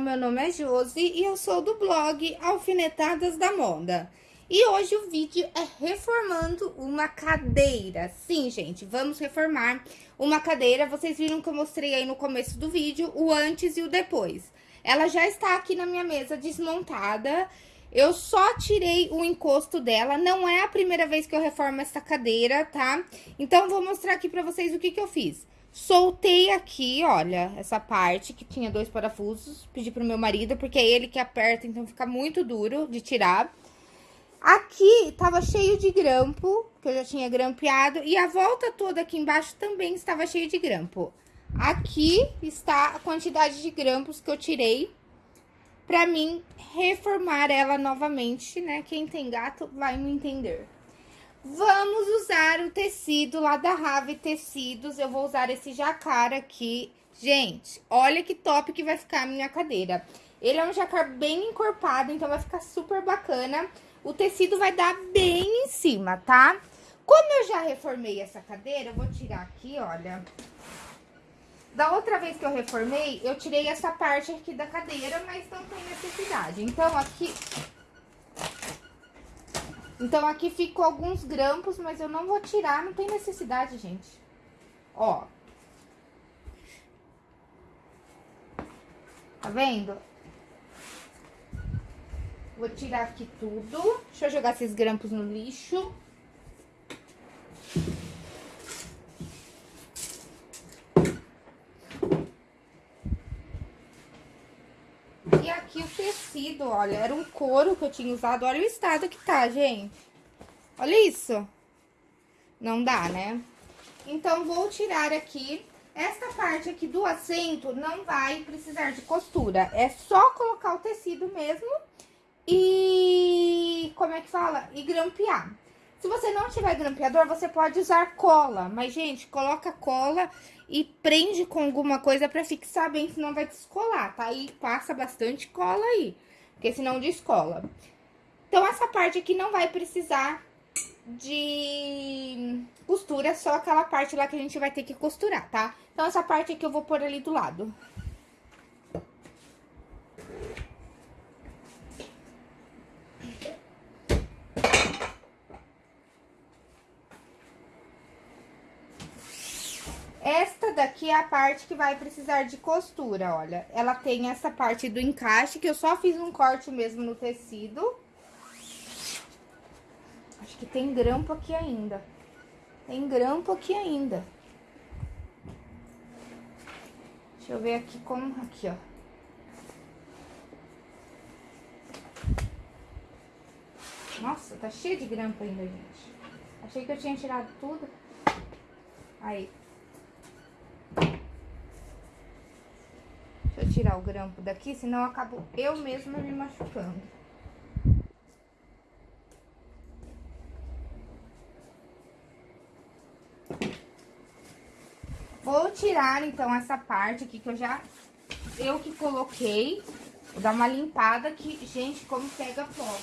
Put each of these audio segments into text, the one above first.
Meu nome é Josi e eu sou do blog Alfinetadas da Moda. E hoje o vídeo é reformando uma cadeira. Sim, gente, vamos reformar uma cadeira. Vocês viram que eu mostrei aí no começo do vídeo o antes e o depois. Ela já está aqui na minha mesa desmontada. Eu só tirei o encosto dela, não é a primeira vez que eu reformo essa cadeira, tá? Então, vou mostrar aqui pra vocês o que que eu fiz. Soltei aqui, olha, essa parte que tinha dois parafusos. Pedi pro meu marido, porque é ele que aperta, então fica muito duro de tirar. Aqui tava cheio de grampo, que eu já tinha grampeado. E a volta toda aqui embaixo também estava cheio de grampo. Aqui está a quantidade de grampos que eu tirei pra mim reformar ela novamente, né? Quem tem gato vai me entender. Vamos usar o tecido lá da Rave Tecidos. Eu vou usar esse jacar aqui. Gente, olha que top que vai ficar a minha cadeira. Ele é um jacar bem encorpado, então vai ficar super bacana. O tecido vai dar bem em cima, tá? Como eu já reformei essa cadeira, eu vou tirar aqui, olha. Da outra vez que eu reformei, eu tirei essa parte aqui da cadeira, mas não tem necessidade. Então, aqui então, aqui ficou alguns grampos, mas eu não vou tirar, não tem necessidade, gente. Ó. Tá vendo? Vou tirar aqui tudo. Deixa eu jogar esses grampos no lixo. E aqui o olha, era um couro que eu tinha usado. Olha o estado que tá, gente. Olha isso. Não dá, né? Então, vou tirar aqui. Esta parte aqui do assento não vai precisar de costura. É só colocar o tecido mesmo e... Como é que fala? E grampear. Se você não tiver grampeador, você pode usar cola. Mas, gente, coloca cola e prende com alguma coisa pra fixar bem, senão vai descolar, tá? E passa bastante cola aí, porque senão descola. Então, essa parte aqui não vai precisar de costura, só aquela parte lá que a gente vai ter que costurar, tá? Então, essa parte aqui eu vou pôr ali do lado. Esta daqui é a parte que vai precisar de costura, olha. Ela tem essa parte do encaixe, que eu só fiz um corte mesmo no tecido. Acho que tem grampo aqui ainda. Tem grampo aqui ainda. Deixa eu ver aqui como... Aqui, ó. Nossa, tá cheio de grampo ainda, gente. Achei que eu tinha tirado tudo. Aí. Deixa eu tirar o grampo daqui, senão eu acabo eu mesma me machucando. Vou tirar, então, essa parte aqui que eu já... Eu que coloquei. Vou dar uma limpada aqui. Gente, como pega pó.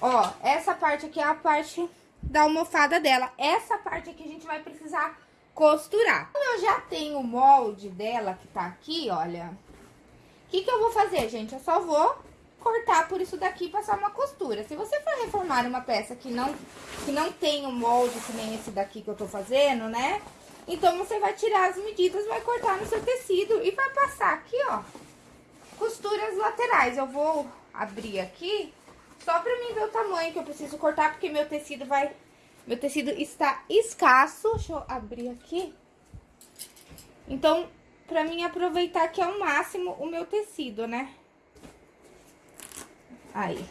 Ó, essa parte aqui é a parte da almofada dela. Essa parte aqui a gente vai precisar costurar. Como eu já tenho o molde dela que tá aqui, olha... O que, que eu vou fazer, gente? Eu só vou cortar por isso daqui e passar uma costura. Se você for reformar uma peça que não, que não tem um molde que nem esse daqui que eu tô fazendo, né? Então, você vai tirar as medidas, vai cortar no seu tecido e vai passar aqui, ó, costuras laterais. Eu vou abrir aqui só pra mim ver o tamanho que eu preciso cortar, porque meu tecido vai... Meu tecido está escasso. Deixa eu abrir aqui. Então, pra mim aproveitar que é o máximo o meu tecido, né? Aí.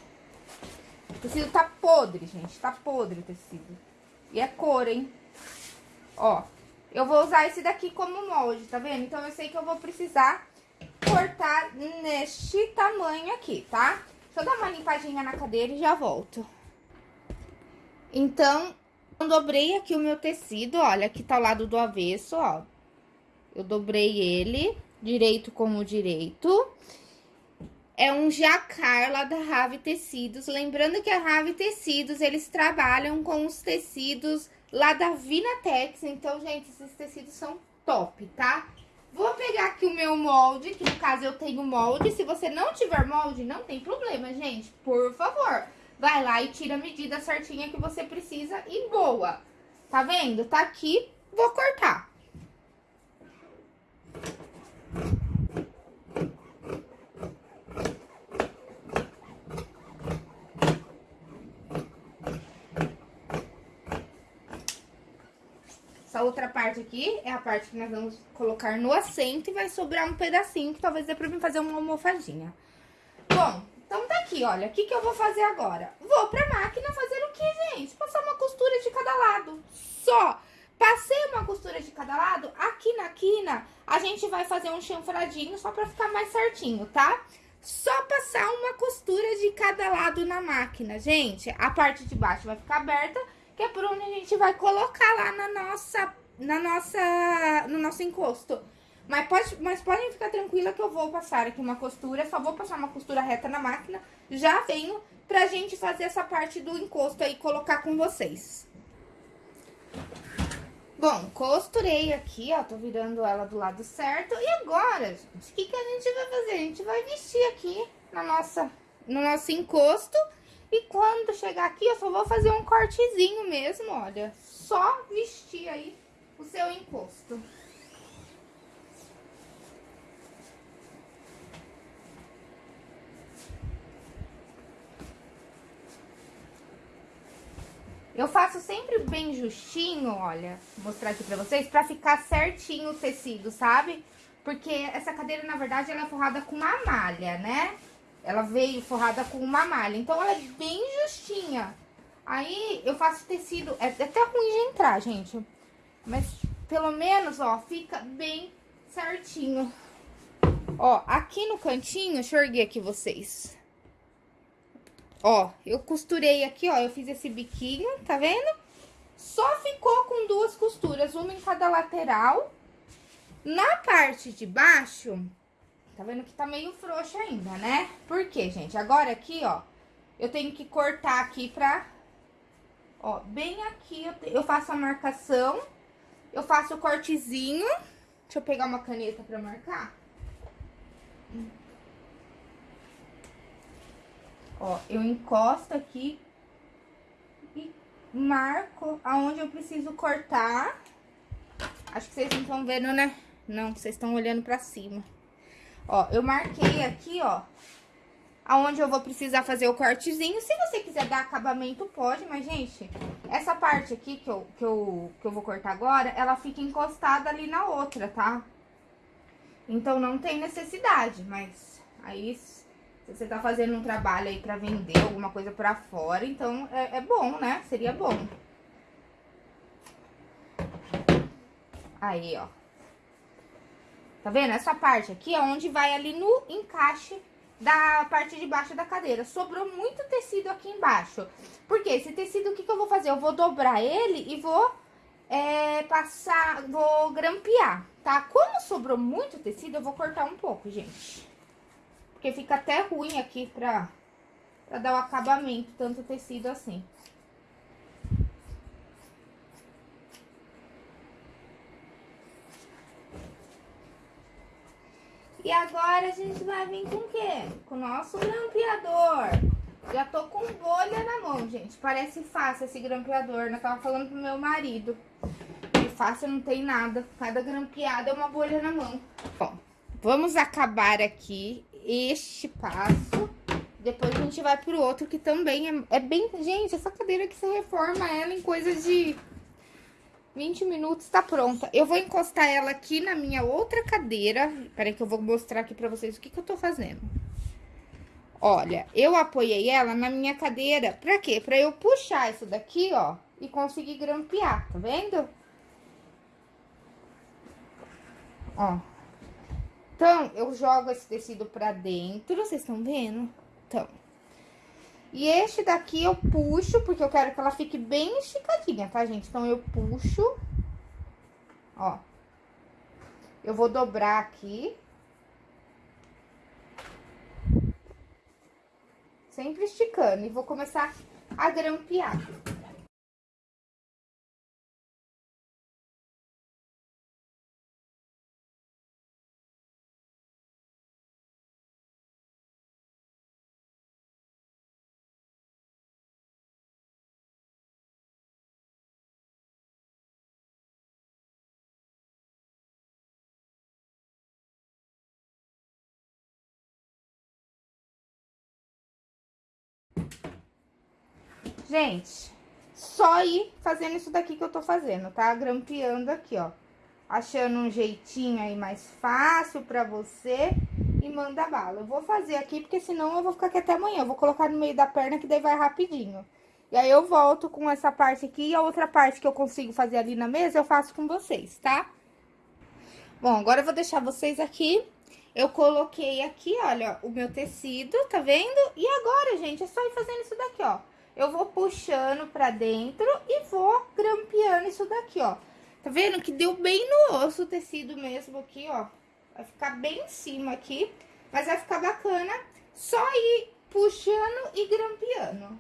O tecido tá podre, gente. Tá podre o tecido. E é cor, hein? Ó. Eu vou usar esse daqui como molde, tá vendo? Então, eu sei que eu vou precisar cortar neste tamanho aqui, tá? Eu dar uma limpadinha na cadeira e já volto. Então, eu dobrei aqui o meu tecido, olha, aqui tá o lado do avesso, ó. Eu dobrei ele, direito com o direito. É um jacar lá da Rave Tecidos. Lembrando que a Rave Tecidos, eles trabalham com os tecidos lá da Vinatex. Então, gente, esses tecidos são top, tá? Vou pegar aqui o meu molde, que no caso eu tenho molde. Se você não tiver molde, não tem problema, gente. Por favor, vai lá e tira a medida certinha que você precisa e boa. Tá vendo? Tá aqui, vou cortar. Essa outra parte aqui é a parte que nós vamos colocar no assento e vai sobrar um pedacinho que talvez dê pra mim fazer uma almofadinha. Bom, então tá aqui, olha. O que que eu vou fazer agora? Vou pra máquina fazer o que, gente? Passar uma costura de cada lado. Só. Passei uma costura de cada lado, aqui na quina, a gente vai fazer um chanfradinho só pra ficar mais certinho, tá? Só passar uma costura de cada lado na máquina, gente. A parte de baixo vai ficar aberta que é por onde a gente vai colocar lá na nossa, na nossa, no nosso encosto. Mas, pode, mas podem ficar tranquila que eu vou passar aqui uma costura, só vou passar uma costura reta na máquina, já venho pra gente fazer essa parte do encosto aí, colocar com vocês. Bom, costurei aqui, ó, tô virando ela do lado certo. E agora, gente, o que, que a gente vai fazer? A gente vai vestir aqui na nossa, no nosso encosto e quando chegar aqui, eu só vou fazer um cortezinho mesmo, olha. Só vestir aí o seu encosto. Eu faço sempre bem justinho, olha, vou mostrar aqui pra vocês, pra ficar certinho o tecido, sabe? Porque essa cadeira, na verdade, ela é forrada com uma malha, né? Ela veio forrada com uma malha, então ela é bem justinha. Aí eu faço tecido, é até ruim de entrar, gente. Mas pelo menos, ó, fica bem certinho. Ó, aqui no cantinho, deixa eu erguer aqui vocês. Ó, eu costurei aqui, ó, eu fiz esse biquinho, tá vendo? Só ficou com duas costuras, uma em cada lateral. Na parte de baixo, Tá vendo que tá meio frouxo ainda, né? Por quê, gente? Agora aqui, ó, eu tenho que cortar aqui pra... Ó, bem aqui eu, eu faço a marcação, eu faço o cortezinho. Deixa eu pegar uma caneta pra marcar. Ó, eu encosto aqui e marco aonde eu preciso cortar. Acho que vocês não estão vendo, né? Não, vocês estão olhando pra cima. Ó, eu marquei aqui, ó, aonde eu vou precisar fazer o cortezinho. Se você quiser dar acabamento, pode, mas, gente, essa parte aqui que eu, que eu, que eu vou cortar agora, ela fica encostada ali na outra, tá? Então, não tem necessidade, mas aí, se você tá fazendo um trabalho aí pra vender alguma coisa pra fora, então é, é bom, né? Seria bom. Aí, ó. Tá vendo? Essa parte aqui é onde vai ali no encaixe da parte de baixo da cadeira. Sobrou muito tecido aqui embaixo. Porque esse tecido, o que, que eu vou fazer? Eu vou dobrar ele e vou é, passar, vou grampear, tá? Como sobrou muito tecido, eu vou cortar um pouco, gente. Porque fica até ruim aqui pra, pra dar o acabamento, tanto tecido assim. E agora a gente vai vir com o quê? Com o nosso grampeador. Já tô com bolha na mão, gente. Parece fácil esse grampeador, né? Eu tava falando pro meu marido. E fácil não tem nada. Cada grampeada é uma bolha na mão. Bom, vamos acabar aqui este passo. Depois a gente vai pro outro que também é, é bem... Gente, essa cadeira que você reforma ela em coisa de 20 minutos tá pronta. Eu vou encostar ela aqui na minha outra cadeira. Peraí que eu vou mostrar aqui pra vocês o que que eu tô fazendo. Olha, eu apoiei ela na minha cadeira. Pra quê? Pra eu puxar isso daqui, ó, e conseguir grampear, tá vendo? Ó. Então, eu jogo esse tecido pra dentro, vocês estão vendo? Então, e este daqui eu puxo, porque eu quero que ela fique bem esticadinha, tá, gente? Então, eu puxo, ó. Eu vou dobrar aqui. Sempre esticando. E vou começar a grampear. Gente, só ir fazendo isso daqui que eu tô fazendo, tá? Grampeando aqui, ó. Achando um jeitinho aí mais fácil pra você e manda bala. Eu vou fazer aqui, porque senão eu vou ficar aqui até amanhã. Eu vou colocar no meio da perna, que daí vai rapidinho. E aí eu volto com essa parte aqui e a outra parte que eu consigo fazer ali na mesa, eu faço com vocês, tá? Bom, agora eu vou deixar vocês aqui. Eu coloquei aqui, olha, o meu tecido, tá vendo? E agora, gente, é só ir fazendo isso daqui, ó eu vou puxando pra dentro e vou grampeando isso daqui, ó. Tá vendo que deu bem no osso o tecido mesmo aqui, ó. Vai ficar bem em cima aqui, mas vai ficar bacana só ir puxando e grampeando.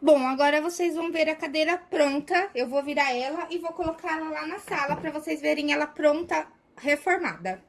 Bom, agora vocês vão ver a cadeira pronta. Eu vou virar ela e vou colocar ela lá na sala pra vocês verem ela pronta, reformada.